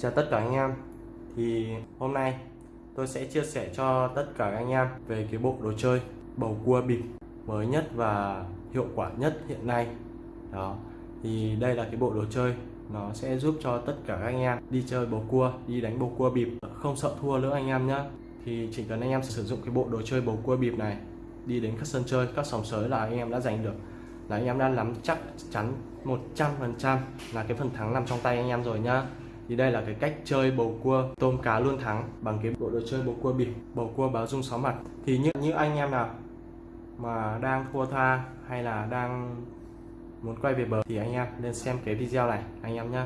Chào tất cả anh em. Thì hôm nay tôi sẽ chia sẻ cho tất cả anh em về cái bộ đồ chơi bầu cua bịp mới nhất và hiệu quả nhất hiện nay. Đó Thì đây là cái bộ đồ chơi. Nó sẽ giúp cho tất cả anh em đi chơi bầu cua, đi đánh bầu cua bịp. Không sợ thua nữa anh em nhé thì chỉ cần anh em sử dụng cái bộ đồ chơi bầu cua bịp này đi đến các sân chơi, các sòng sới là anh em đã giành được. Là anh em đã nắm chắc chắn 100% là cái phần thắng nằm trong tay anh em rồi nhá thì đây là cái cách chơi bầu cua tôm cá luôn thắng bằng cái bộ đồ chơi bầu cua bịp bầu cua báo dung sáu mặt. Thì như, như anh em nào mà đang thua tha hay là đang muốn quay về bờ thì anh em nên xem cái video này anh em nhé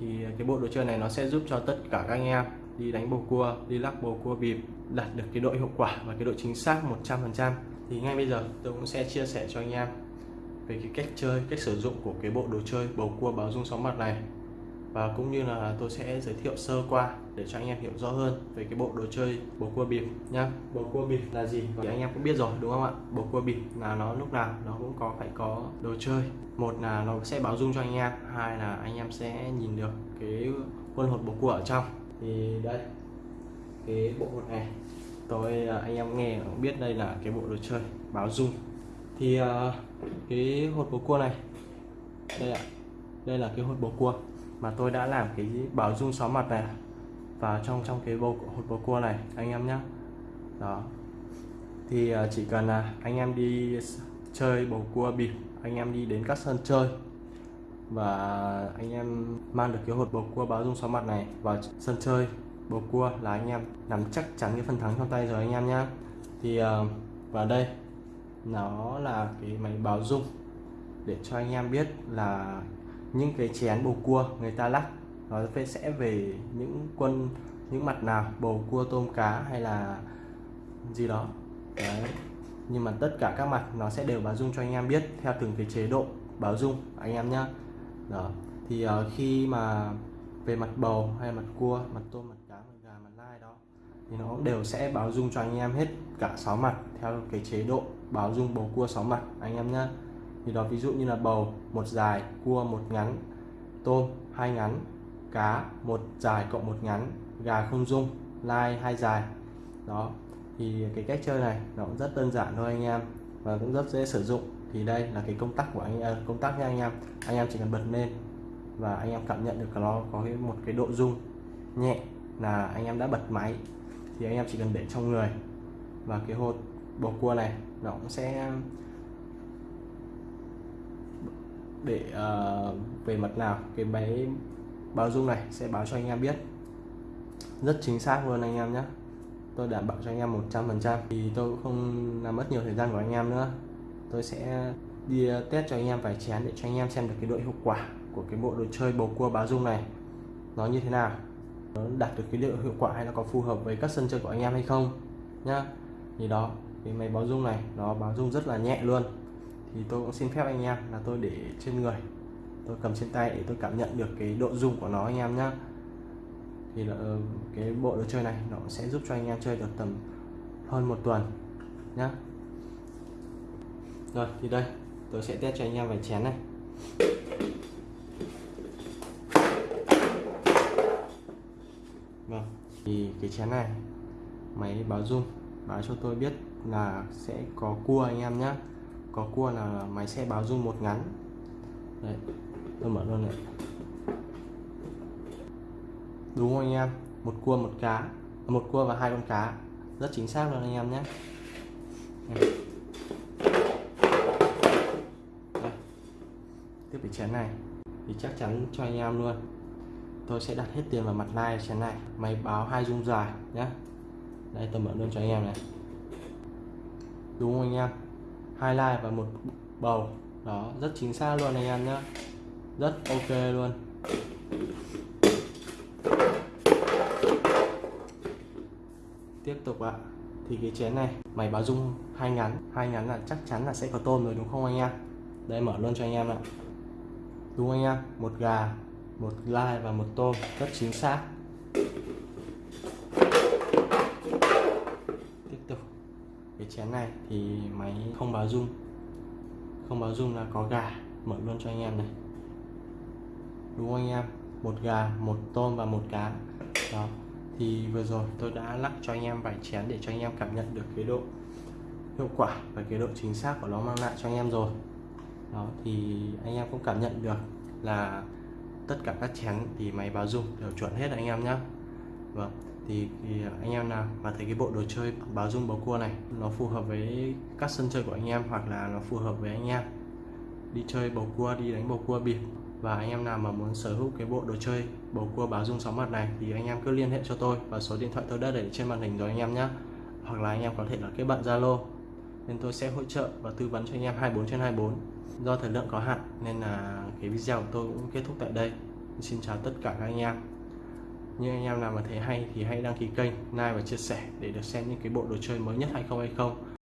thì cái bộ đồ chơi này nó sẽ giúp cho tất cả các anh em đi đánh bầu cua đi lắc bầu cua bịp đạt được cái độ hiệu quả và cái độ chính xác 100% thì ngay bây giờ tôi cũng sẽ chia sẻ cho anh em về cái cách chơi cách sử dụng của cái bộ đồ chơi bầu cua báo dung sóng mặt này và cũng như là tôi sẽ giới thiệu sơ qua để cho anh em hiểu rõ hơn về cái bộ đồ chơi bầu cua bịp nhá. Bầu cua bịp là gì? Thì anh em cũng biết rồi đúng không ạ? Bầu cua bịp là nó lúc nào nó cũng có phải có đồ chơi. Một là nó sẽ báo dung cho anh em hai là anh em sẽ nhìn được cái quân hột bầu cua ở trong. Thì đây cái bộ hột này tôi à, anh em nghe cũng biết đây là cái bộ đồ chơi báo dung. Thì uh, cái hột bầu cua này đây ạ đây là cái hột bầu cua mà tôi đã làm cái bảo dung sáu mặt này vào trong trong cái bầu hột bầu cua này, anh em nhé đó. Thì ờ, chỉ cần là anh em đi chơi bầu cua bịp, anh em đi đến các sân chơi và anh em mang được cái hột bầu cua báo dung sáu mặt này vào sân chơi bầu cua là anh em nắm chắc chắn cái phần thắng trong tay rồi anh em nhé thì ờ, và đây, nó là cái máy báo dung để cho anh em biết là những cái chén bầu cua người ta lắc nó sẽ về những quân những mặt nào bầu cua tôm cá hay là gì đó. Đấy. nhưng mà tất cả các mặt nó sẽ đều báo dung cho anh em biết theo từng cái chế độ báo dung anh em nhá. Đó. Thì uh, khi mà về mặt bầu hay mặt cua mặt tôm mặt cá mặt gà mặt lai đó thì nó đều sẽ báo dung cho anh em hết cả sáu mặt theo cái chế độ báo dung bầu cua sáu mặt anh em nhá thì đó, ví dụ như là bầu, một dài, cua, một ngắn, tôm, hai ngắn, cá, một dài cộng một ngắn, gà không dung, lai, hai dài. Đó, thì cái cách chơi này nó cũng rất đơn giản thôi anh em và cũng rất dễ sử dụng. Thì đây là cái công tắc của anh em công tắc nha anh em. Anh em chỉ cần bật lên và anh em cảm nhận được nó có một cái độ rung nhẹ là anh em đã bật máy. Thì anh em chỉ cần để trong người và cái hột bầu cua này nó cũng sẽ để uh, về mặt nào cái máy báo dung này sẽ báo cho anh em biết. Rất chính xác luôn anh em nhé tôi đảm bảo cho anh em 100% thì tôi cũng không làm mất nhiều thời gian của anh em nữa. Tôi sẽ đi ờ, test cho anh em vài chén để cho anh em xem được cái độ hiệu quả của cái bộ đồ chơi bầu cua báo dung này. Nó như thế nào? Nó đạt được cái độ hiệu quả hay là có phù hợp với các sân chơi của anh em hay không nhá. Thì đó cái máy báo dung này nó báo dung rất là nhẹ luôn thì tôi cũng xin phép anh em là tôi để trên người. Tôi cầm trên tay để tôi cảm nhận được cái độ dung của nó anh em nhá. Thì là, ờ, cái bộ đồ chơi này nó sẽ giúp cho anh em chơi được tầm hơn một tuần nhá. Rồi thì đây tôi sẽ test cho anh em vài chén này. Vâng thì cái chén này máy báo dung báo cho tôi biết là sẽ có cua anh em nhé có cua là máy sẽ báo rung một ngắn. Đấy, tôi mở luôn này. Đúng không anh em? Một cua, một cá. À, một cua và hai con cá. Rất chính xác luôn anh em nhé. Tiếp cái chén này. Thì chắc chắn cho anh em luôn. Tôi sẽ đặt hết tiền vào mặt lai chén này. Máy báo hai dung dài nhé. Đây, tôi mở luôn cho anh em này. Đúng không anh em? Hai like và một bầu. Đó, rất chính xác luôn anh em nhé rất ok luôn. Tiếp tục ạ. Thì cái chén này, mày báo dung hai ngắn. Hai ngắn là chắc chắn là sẽ có tôm rồi đúng không anh em? Đây, mở luôn cho anh em ạ. Đúng không anh em? Một gà, một lai và một tôm. Rất chính xác. Cái chén này thì máy không báo rung. Không báo rung là có gà, mở luôn cho anh em này. Đúng không anh em? Một gà, một tôm và một cá. Đó. Thì vừa rồi tôi đã lắc cho anh em vài chén để cho anh em cảm nhận được cái độ hiệu quả và cái độ chính xác của nó mang lại cho anh em rồi. Đó, thì anh em cũng cảm nhận được là tất cả các chén thì máy báo dung đều chuẩn hết anh em nhé vâng thì, thì à, anh em nào mà thấy cái bộ đồ chơi báo dung bầu cua này nó phù hợp với các sân chơi của anh em hoặc là nó phù hợp với anh em đi chơi bầu cua đi đánh bầu cua bịp và anh em nào mà muốn sở hữu cái bộ đồ chơi bầu cua báo dung sóng mặt này thì anh em cứ liên hệ cho tôi và số điện thoại tôi đã để trên màn hình rồi anh em nhé hoặc là anh em có thể là kết bạn Zalo nên tôi sẽ hỗ trợ và tư vấn cho anh em 24 trên 24 do thời lượng có hạn nên là cái video của tôi cũng kết thúc tại đây. Xin chào tất cả các anh em như anh em nào mà thấy hay thì hãy đăng ký kênh, like và chia sẻ để được xem những cái bộ đồ chơi mới nhất hay không hay không.